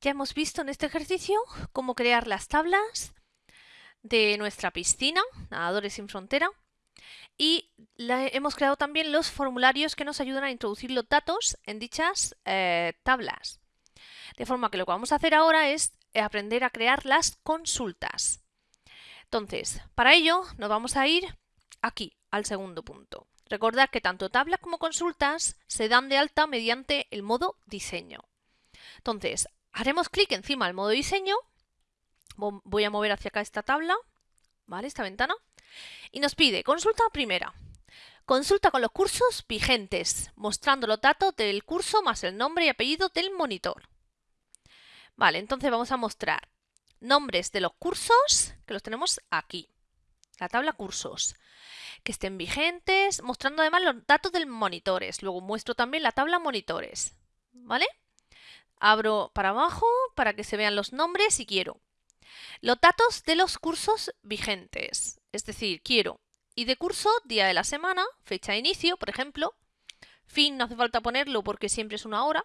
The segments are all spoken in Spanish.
Ya hemos visto en este ejercicio cómo crear las tablas de nuestra piscina, Nadadores sin Frontera, y hemos creado también los formularios que nos ayudan a introducir los datos en dichas eh, tablas. De forma que lo que vamos a hacer ahora es aprender a crear las consultas. Entonces, para ello nos vamos a ir aquí, al segundo punto. Recordad que tanto tablas como consultas se dan de alta mediante el modo diseño. Entonces, haremos clic encima del modo diseño. Voy a mover hacia acá esta tabla, ¿vale? Esta ventana. Y nos pide consulta primera. Consulta con los cursos vigentes, mostrando los datos del curso más el nombre y apellido del monitor. Vale, entonces vamos a mostrar nombres de los cursos, que los tenemos aquí. La tabla cursos que estén vigentes, mostrando además los datos del monitores. Luego muestro también la tabla monitores, ¿vale? Abro para abajo para que se vean los nombres si quiero. Los datos de los cursos vigentes, es decir, quiero y de curso, día de la semana, fecha de inicio, por ejemplo. Fin no hace falta ponerlo porque siempre es una hora.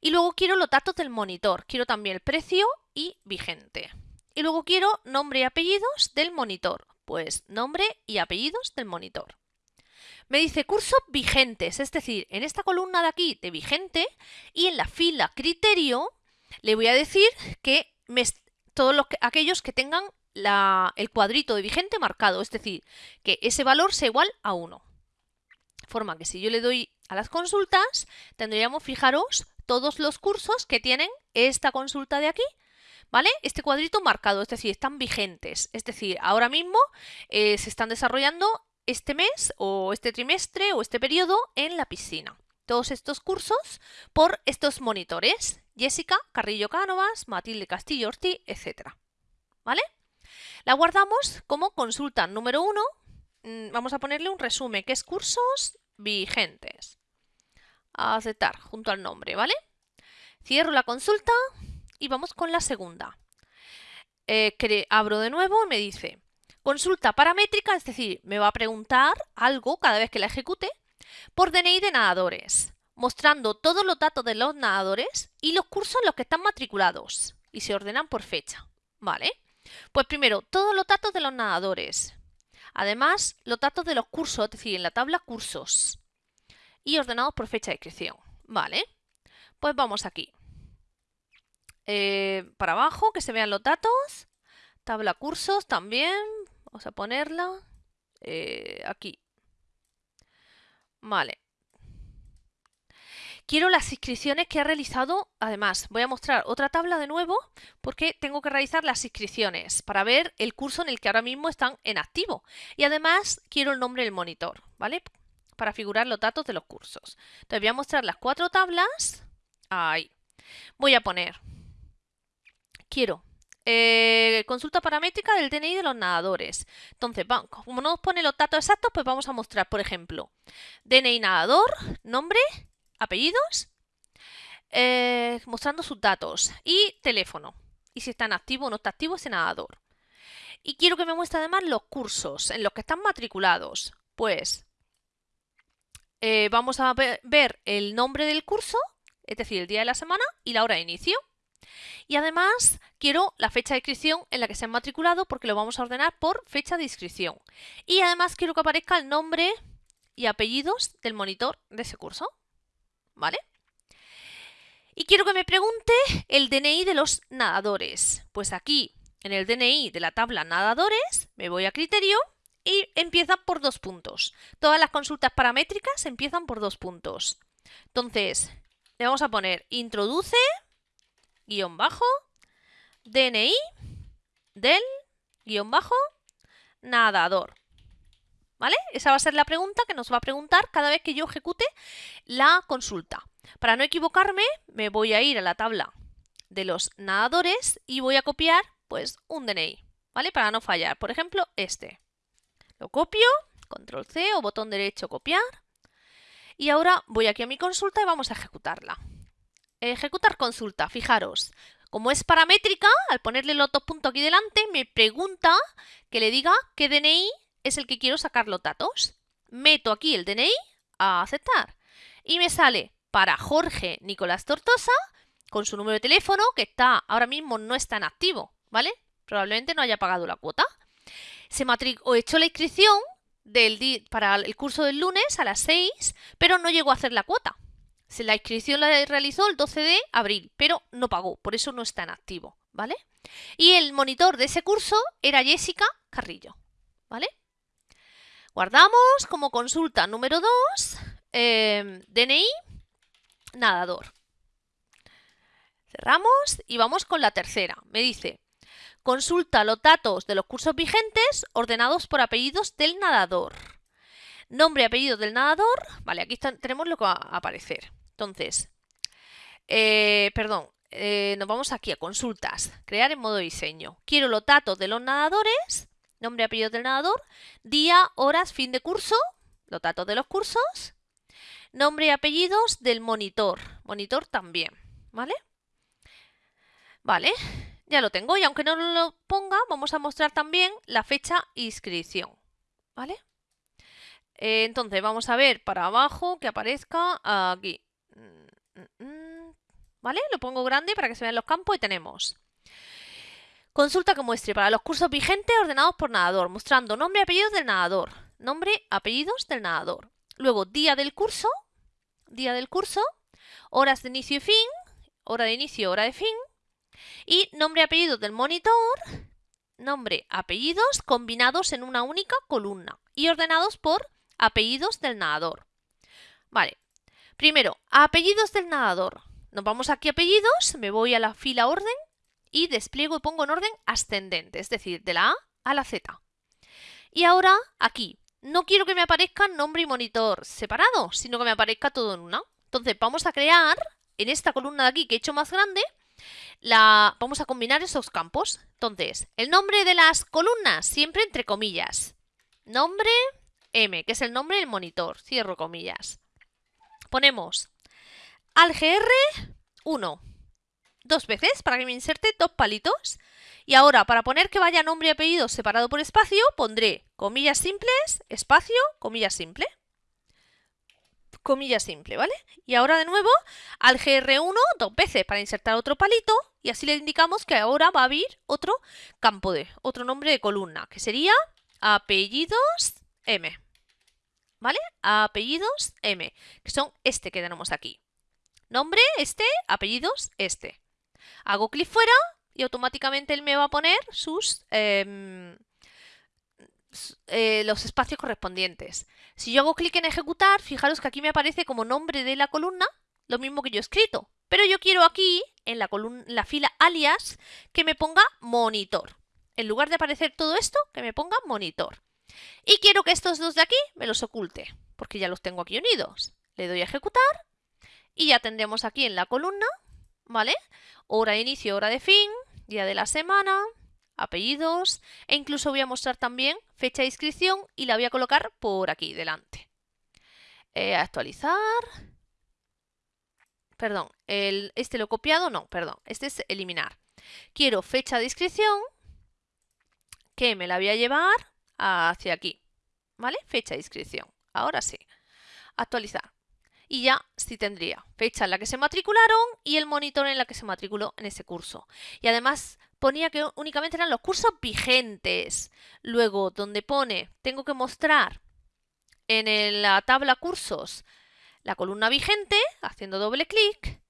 Y luego quiero los datos del monitor, quiero también el precio y vigente. Y luego quiero nombre y apellidos del monitor, pues nombre y apellidos del monitor. Me dice cursos vigentes, es decir, en esta columna de aquí de vigente y en la fila criterio le voy a decir que todos los, aquellos que tengan el cuadrito de vigente marcado, es decir, que ese valor sea igual a 1. Forma que si yo le doy a las consultas, tendríamos, fijaros, todos los cursos que tienen esta consulta de aquí ¿vale? Este cuadrito marcado, es decir, están vigentes. Es decir, ahora mismo eh, se están desarrollando este mes o este trimestre o este periodo en la piscina. Todos estos cursos por estos monitores. Jessica Carrillo Cánovas, Matilde Castillo Ortiz, etc. ¿Vale? La guardamos como consulta número 1. Mm, vamos a ponerle un resumen que es cursos vigentes. aceptar junto al nombre, ¿vale? Cierro la consulta y vamos con la segunda. Eh, abro de nuevo y me dice consulta paramétrica, es decir, me va a preguntar algo cada vez que la ejecute por DNI de nadadores, mostrando todos los datos de los nadadores y los cursos en los que están matriculados y se ordenan por fecha. ¿Vale? Pues primero, todos los datos de los nadadores. Además, los datos de los cursos, es decir, en la tabla cursos. Y ordenados por fecha de inscripción. ¿Vale? Pues vamos aquí. Eh, para abajo, que se vean los datos. Tabla cursos también. Vamos a ponerla eh, aquí. Vale. Quiero las inscripciones que ha realizado. Además, voy a mostrar otra tabla de nuevo porque tengo que realizar las inscripciones para ver el curso en el que ahora mismo están en activo. Y además quiero el nombre del monitor, ¿vale? Para figurar los datos de los cursos. Entonces voy a mostrar las cuatro tablas. Ahí. Voy a poner quiero eh, consulta paramétrica del DNI de los nadadores. Entonces, como no nos pone los datos exactos, pues vamos a mostrar, por ejemplo, DNI nadador, nombre, apellidos, eh, mostrando sus datos y teléfono. Y si está en activo o no está activo ese nadador. Y quiero que me muestre además los cursos en los que están matriculados. Pues eh, vamos a ver el nombre del curso, es decir, el día de la semana y la hora de inicio. Y además quiero la fecha de inscripción en la que se han matriculado porque lo vamos a ordenar por fecha de inscripción. Y además quiero que aparezca el nombre y apellidos del monitor de ese curso. ¿Vale? Y quiero que me pregunte el DNI de los nadadores. Pues aquí, en el DNI de la tabla nadadores, me voy a criterio y empieza por dos puntos. Todas las consultas paramétricas empiezan por dos puntos. Entonces, le vamos a poner introduce guion bajo, DNI del guion bajo nadador. ¿Vale? Esa va a ser la pregunta que nos va a preguntar cada vez que yo ejecute la consulta. Para no equivocarme, me voy a ir a la tabla de los nadadores y voy a copiar pues un DNI, ¿vale? Para no fallar. Por ejemplo, este. Lo copio, control C o botón derecho copiar. Y ahora voy aquí a mi consulta y vamos a ejecutarla. Ejecutar consulta, fijaros. Como es paramétrica, al ponerle los dos puntos aquí delante, me pregunta que le diga qué DNI es el que quiero sacar los datos. Meto aquí el DNI a aceptar. Y me sale para Jorge Nicolás Tortosa con su número de teléfono, que está ahora mismo no está en activo, ¿vale? Probablemente no haya pagado la cuota. Se o echó la inscripción del para el curso del lunes a las 6, pero no llegó a hacer la cuota. La inscripción la realizó el 12 de abril, pero no pagó, por eso no está en activo, ¿vale? Y el monitor de ese curso era Jessica Carrillo, ¿vale? Guardamos como consulta número 2, eh, DNI, nadador. Cerramos y vamos con la tercera. Me dice, consulta los datos de los cursos vigentes ordenados por apellidos del nadador. Nombre y apellido del nadador. Vale, aquí tenemos lo que va a aparecer. Entonces, eh, perdón, eh, nos vamos aquí a consultas. Crear en modo diseño. Quiero los datos de los nadadores. Nombre y apellido del nadador. Día, horas, fin de curso. Los datos de los cursos. Nombre y apellidos del monitor. Monitor también. ¿Vale? Vale, ya lo tengo y aunque no lo ponga, vamos a mostrar también la fecha inscripción. ¿Vale? Eh, entonces vamos a ver para abajo que aparezca aquí. ¿Vale? Lo pongo grande para que se vean los campos y tenemos Consulta que muestre para los cursos vigentes ordenados por nadador, mostrando nombre y apellidos del nadador. Nombre, apellidos del nadador. Luego, día del curso, día del curso, horas de inicio y fin, hora de inicio, hora de fin, y nombre y apellidos del monitor, nombre, apellidos combinados en una única columna y ordenados por apellidos del nadador. Vale, primero, apellidos del nadador. Nos vamos aquí a apellidos, me voy a la fila orden y despliego y pongo en orden ascendente, es decir, de la A a la Z. Y ahora aquí, no quiero que me aparezca nombre y monitor separado, sino que me aparezca todo en una. Entonces vamos a crear en esta columna de aquí que he hecho más grande, la, vamos a combinar esos campos. Entonces, el nombre de las columnas, siempre entre comillas. Nombre M, que es el nombre del monitor, cierro comillas. Ponemos al GR 1, dos veces para que me inserte dos palitos. Y ahora, para poner que vaya nombre y apellido separado por espacio, pondré comillas simples, espacio, comillas simple comilla simple, ¿vale? Y ahora de nuevo al GR1 dos veces para insertar otro palito y así le indicamos que ahora va a abrir otro campo de, otro nombre de columna, que sería apellidos M, ¿vale? Apellidos M, que son este que tenemos aquí. Nombre este, apellidos este. Hago clic fuera y automáticamente él me va a poner sus... Em, eh, los espacios correspondientes. Si yo hago clic en ejecutar, fijaros que aquí me aparece como nombre de la columna lo mismo que yo he escrito. Pero yo quiero aquí, en la, columna, la fila alias, que me ponga monitor. En lugar de aparecer todo esto, que me ponga monitor. Y quiero que estos dos de aquí me los oculte, porque ya los tengo aquí unidos. Le doy a ejecutar y ya tendremos aquí en la columna, ¿vale? Hora de inicio, hora de fin, día de la semana, apellidos e incluso voy a mostrar también fecha de inscripción y la voy a colocar por aquí delante. Eh, actualizar. Perdón, el, este lo he copiado, no, perdón, este es eliminar. Quiero fecha de inscripción que me la voy a llevar hacia aquí, ¿vale? Fecha de inscripción, ahora sí. Actualizar. Y ya sí tendría fecha en la que se matricularon y el monitor en la que se matriculó en ese curso. Y además ponía que únicamente eran los cursos vigentes. Luego, donde pone, tengo que mostrar en la tabla cursos la columna vigente, haciendo doble clic,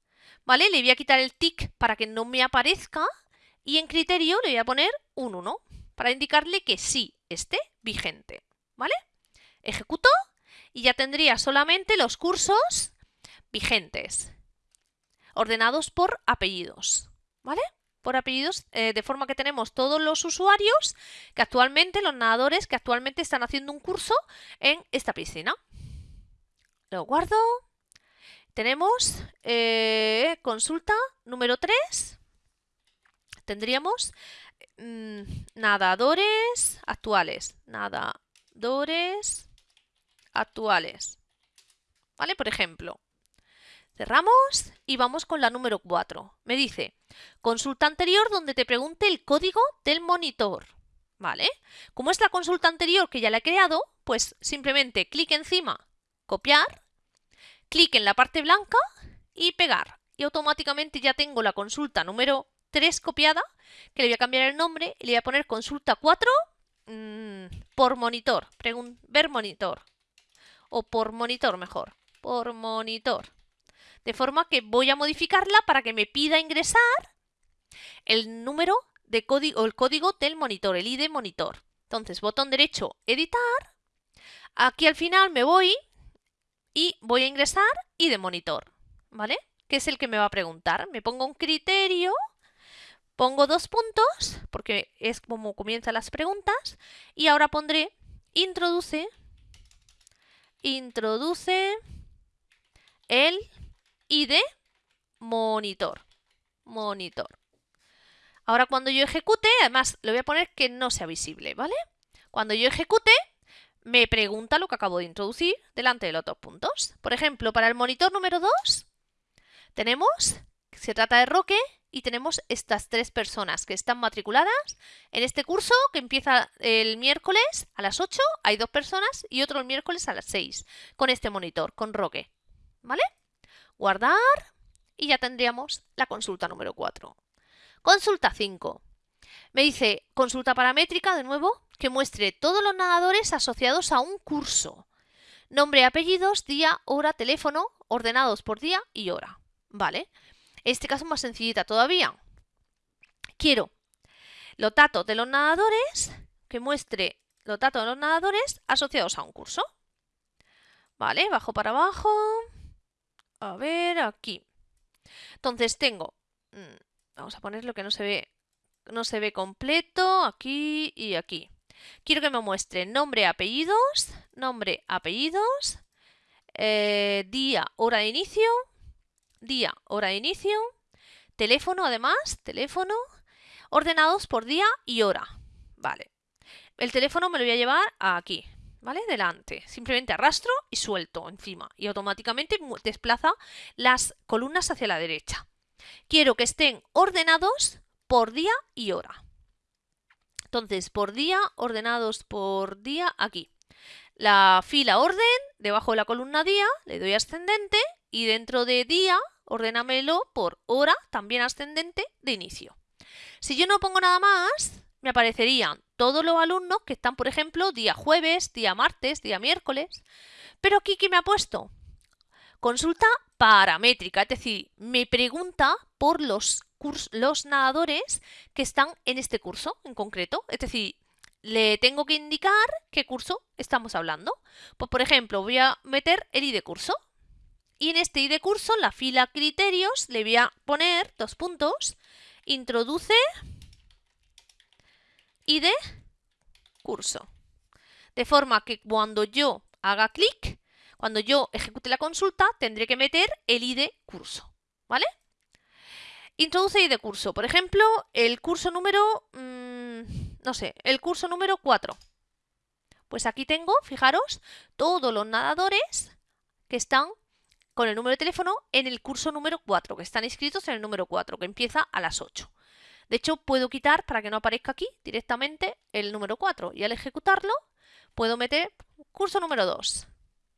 ¿vale? Le voy a quitar el tick para que no me aparezca y en criterio le voy a poner un 1 para indicarle que sí esté vigente, ¿vale? Ejecuto y ya tendría solamente los cursos vigentes, ordenados por apellidos, ¿vale? por apellidos, eh, de forma que tenemos todos los usuarios que actualmente, los nadadores que actualmente están haciendo un curso en esta piscina. Lo guardo. Tenemos eh, consulta número 3. Tendríamos mm, nadadores actuales. Nadadores actuales. ¿Vale? Por ejemplo, cerramos y vamos con la número 4. Me dice, Consulta anterior donde te pregunte el código del monitor. ¿Vale? Como es la consulta anterior que ya la he creado, pues simplemente clic encima, copiar, clic en la parte blanca y pegar. y automáticamente ya tengo la consulta número 3 copiada, que le voy a cambiar el nombre y le voy a poner consulta 4 mm, por monitor, ver monitor, o por monitor mejor, por monitor. De forma que voy a modificarla para que me pida ingresar el número de código, el código del monitor, el ID monitor. Entonces, botón derecho, editar. Aquí al final me voy y voy a ingresar ID monitor, ¿vale? Que es el que me va a preguntar. Me pongo un criterio, pongo dos puntos, porque es como comienzan las preguntas, y ahora pondré introduce, introduce el ID monitor, monitor. Ahora cuando yo ejecute, además le voy a poner que no sea visible, ¿vale? Cuando yo ejecute, me pregunta lo que acabo de introducir delante de los dos puntos. Por ejemplo, para el monitor número 2, tenemos, se trata de Roque, y tenemos estas tres personas que están matriculadas en este curso que empieza el miércoles a las 8, hay dos personas, y otro el miércoles a las 6, con este monitor, con Roque. ¿Vale? Guardar, y ya tendríamos la consulta número 4. Consulta 5. Me dice consulta paramétrica, de nuevo, que muestre todos los nadadores asociados a un curso. Nombre, apellidos, día, hora, teléfono, ordenados por día y hora. ¿Vale? Este caso más sencillita todavía. Quiero los datos de los nadadores, que muestre los datos de los nadadores asociados a un curso. ¿Vale? Bajo para abajo. A ver, aquí. Entonces tengo mm, Vamos a poner lo que no se ve, no se ve completo, aquí y aquí. Quiero que me muestre nombre, apellidos, nombre, apellidos, eh, día, hora de inicio, día, hora de inicio, teléfono además, teléfono, ordenados por día y hora. Vale. El teléfono me lo voy a llevar aquí, ¿vale? Delante. Simplemente arrastro y suelto encima y automáticamente desplaza las columnas hacia la derecha. Quiero que estén ordenados por día y hora. Entonces, por día, ordenados por día, aquí. La fila orden, debajo de la columna día, le doy ascendente y dentro de día, ordénamelo por hora, también ascendente, de inicio. Si yo no pongo nada más, me aparecerían todos los alumnos que están, por ejemplo, día jueves, día martes, día miércoles. Pero aquí, ¿qué me ha puesto? Consulta paramétrica, es decir, me pregunta por los, los nadadores que están en este curso en concreto. Es decir, le tengo que indicar qué curso estamos hablando. Pues, por ejemplo, voy a meter el ID curso. Y en este ID curso, la fila criterios, le voy a poner dos puntos. Introduce ID curso. De forma que cuando yo haga clic, cuando yo ejecute la consulta, tendré que meter el ID curso, ¿vale? Introduce ID curso. Por ejemplo, el curso número, mm, no sé, el curso número 4. Pues aquí tengo, fijaros, todos los nadadores que están con el número de teléfono en el curso número 4, que están inscritos en el número 4, que empieza a las 8. De hecho, puedo quitar, para que no aparezca aquí, directamente el número 4. Y al ejecutarlo, puedo meter curso número 2.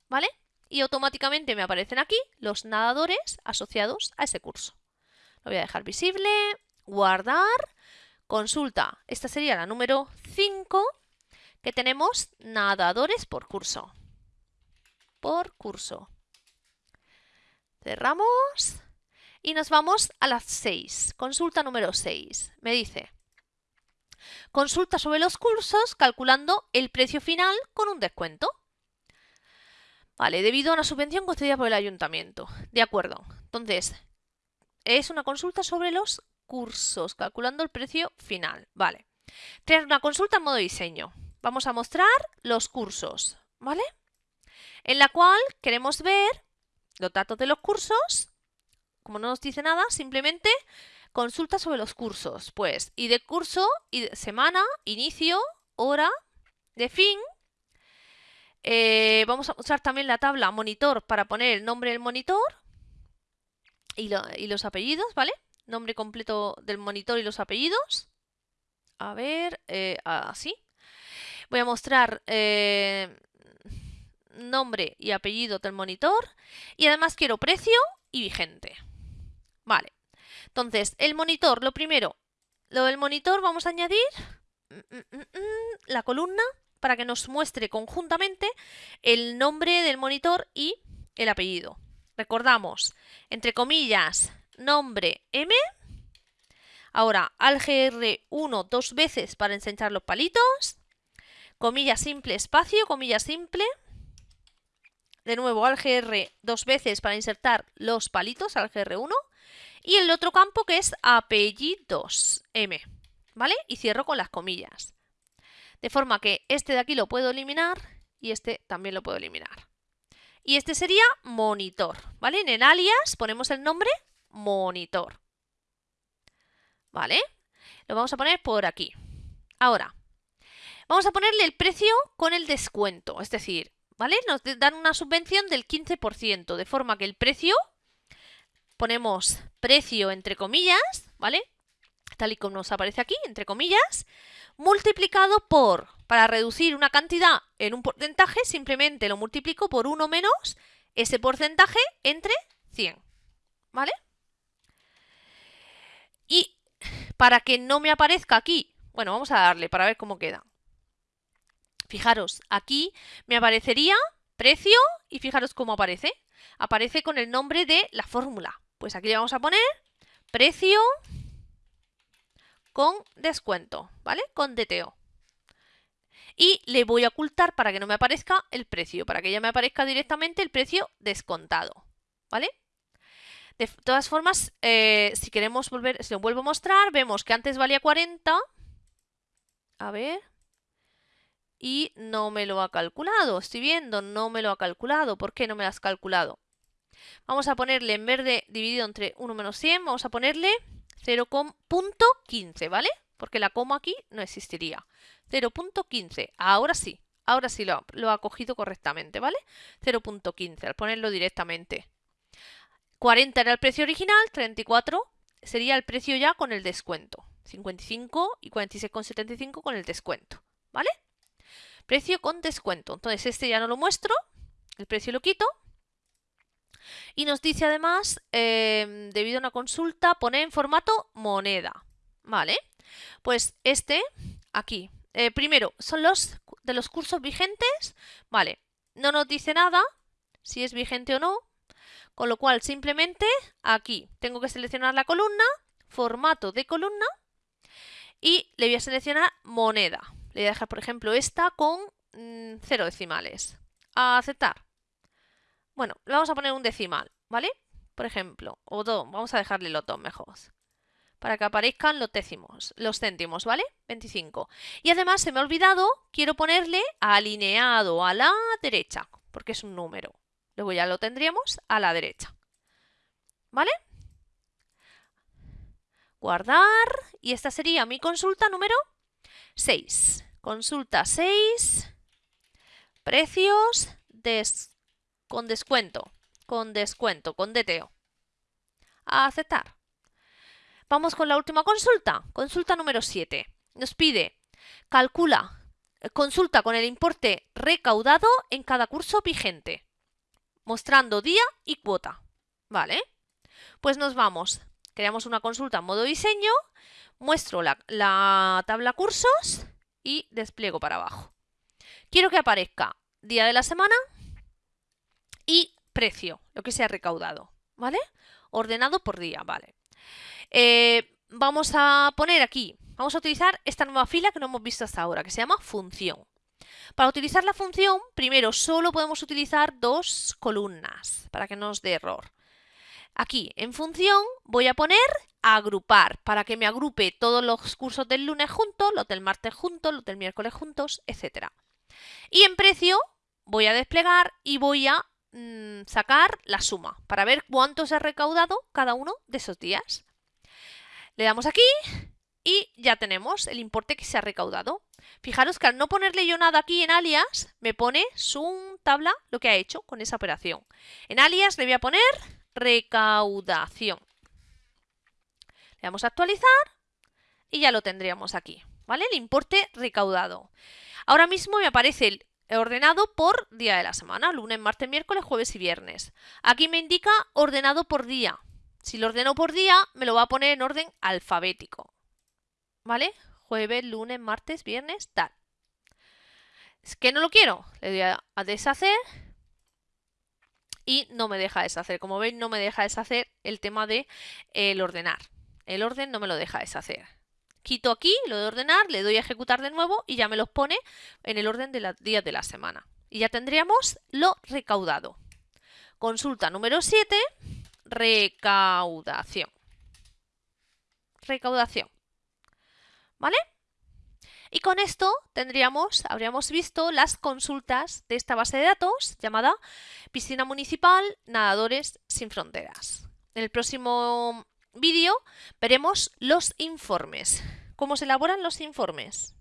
¿vale? Y automáticamente me aparecen aquí los nadadores asociados a ese curso. Lo voy a dejar visible, guardar, consulta. Esta sería la número 5 que tenemos nadadores por curso. Por curso. Cerramos y nos vamos a las 6. Consulta número 6. Me dice, consulta sobre los cursos calculando el precio final con un descuento. Vale, debido a una subvención concedida por el ayuntamiento. De acuerdo. Entonces, es una consulta sobre los cursos, calculando el precio final. Vale. Crear una consulta en modo diseño. Vamos a mostrar los cursos, ¿vale? En la cual queremos ver los datos de los cursos. Como no nos dice nada, simplemente consulta sobre los cursos. Pues, y de curso, y de semana, inicio, hora, de fin, eh, vamos a usar también la tabla monitor para poner el nombre del monitor y, los apellidos, ¿vale? Nombre completo del monitor y los apellidos. A ver, eh, así. Voy a mostrar eh, nombre y apellido del monitor. Y además quiero precio y vigente. Vale. Entonces, el monitor, lo primero, lo del monitor vamos a añadir mm, mm, mm, la columna para que nos muestre conjuntamente el nombre del monitor y el apellido. Recordamos, entre comillas, nombre M. Ahora, AlGR1 dos veces para ensanchar los palitos. Comilla simple, espacio, comilla simple. De nuevo, AlGR dos veces para insertar los palitos, AlGR1. Y el otro campo que es apellidos, M. ¿Vale? Y cierro con las comillas. De forma que este de aquí lo puedo eliminar y este también lo puedo eliminar. Y este sería monitor, ¿vale? En el alias ponemos el nombre monitor. ¿Vale? Lo vamos a poner por aquí. Ahora, vamos a ponerle el precio con el descuento, es decir, ¿vale? Nos dan una subvención del 15%, de forma que el precio, ponemos precio entre comillas, ¿vale? Tal y como nos aparece aquí, entre comillas, multiplicado por, para reducir una cantidad en un porcentaje, simplemente lo multiplico por 1 menos ese porcentaje entre 100. ¿Vale? Y para que no me aparezca aquí, bueno, vamos a darle para ver cómo queda. Fijaros, aquí me aparecería precio y fijaros cómo aparece. Aparece con el nombre de la fórmula. Pues aquí le vamos a poner precio con descuento, ¿vale? Con DTO. Y le voy a ocultar para que no me aparezca el precio, para que ya me aparezca directamente el precio descontado, ¿vale? De todas formas, eh, si queremos volver, si lo vuelvo a mostrar, vemos que antes valía 40. A ver. Y no me lo ha calculado. Estoy viendo, no me lo ha calculado. ¿Por qué no me lo has calculado? Vamos a ponerle, en vez de dividido entre 1 menos 100, vamos a ponerle 0.15, ¿vale? Porque la coma aquí no existiría. 0.15, ahora sí, ahora sí lo, lo, ha cogido correctamente, ¿vale? 0.15, al ponerlo directamente. 40 era el precio original, 34 sería el precio ya con el descuento. 55 y 46,75 con el descuento, ¿vale? Precio con descuento. Entonces este ya no lo muestro, el precio lo quito y nos dice además, em, debido a una consulta, poner en formato moneda. ¿Vale? Pues este, aquí. Eh, primero, son los de los cursos vigentes. Vale, no nos dice nada si es vigente o no. Con lo cual, simplemente aquí tengo que seleccionar la columna, formato de columna y le voy a seleccionar moneda. Le voy a dejar, por ejemplo, esta con mm, cero decimales. A aceptar. Bueno, le vamos a poner un decimal, ¿vale? Por ejemplo, o dos, vamos a dejarle los dos mejor. Para que aparezcan los décimos, los céntimos, ¿vale? 25. Y además se me ha olvidado, quiero ponerle alineado a la derecha, porque es un número. Luego ya lo tendríamos a la derecha. ¿Vale? Guardar. Y esta sería mi consulta número 6. Consulta 6. Precios de con descuento, con descuento, con DTO. A aceptar. Vamos con la última consulta, consulta número 7. Nos pide, calcula, consulta con el importe recaudado en cada curso vigente, mostrando día y cuota. ¿Vale? Pues nos vamos, creamos una consulta en modo diseño, muestro la, la tabla cursos y despliego para abajo. Quiero que aparezca día de la semana, y precio, lo que se ha recaudado, ¿vale? Ordenado por día, ¿vale? Eh, vamos a poner aquí, vamos a utilizar esta nueva fila que no hemos visto hasta ahora, que se llama función. Para utilizar la función, primero solo podemos utilizar dos columnas, para que no nos dé error. Aquí, en función, voy a poner agrupar, para que me agrupe todos los cursos del lunes juntos, los del martes juntos, los del miércoles juntos, etc. Y en precio, voy a desplegar y voy a Mm, sacar la suma para ver cuánto se ha recaudado cada uno de esos días. Le damos aquí y ya tenemos el importe que se ha recaudado. Fijaros que al no ponerle yo nada aquí en alias, me pone su tabla lo que ha hecho con esa operación. En alias le voy a poner recaudación. Le damos a actualizar y ya lo tendríamos aquí, ¿vale? El importe recaudado. Ahora mismo me aparece el ordenado por día de la semana, lunes, martes, miércoles, jueves y viernes. Aquí me indica ordenado por día, Si lo ordeno por día, me lo va a poner en orden alfabético. ¿Vale? Jueves, lunes, martes, viernes, tal. Es que no lo quiero. Le doy a deshacer y no me deja deshacer. Como veis, no me deja deshacer el tema de el ordenar. El orden no me lo deja deshacer. Quito aquí lo de ordenar, le doy a ejecutar de nuevo y ya me los pone en el orden de los días de la semana. Y ya tendríamos lo recaudado. Consulta número 7, recaudación. Recaudación. ¿Vale? Y con esto tendríamos, habríamos visto las consultas de esta base de datos llamada Piscina Municipal Nadadores Sin Fronteras. En el próximo vídeo veremos los informes. ¿Cómo se elaboran los informes?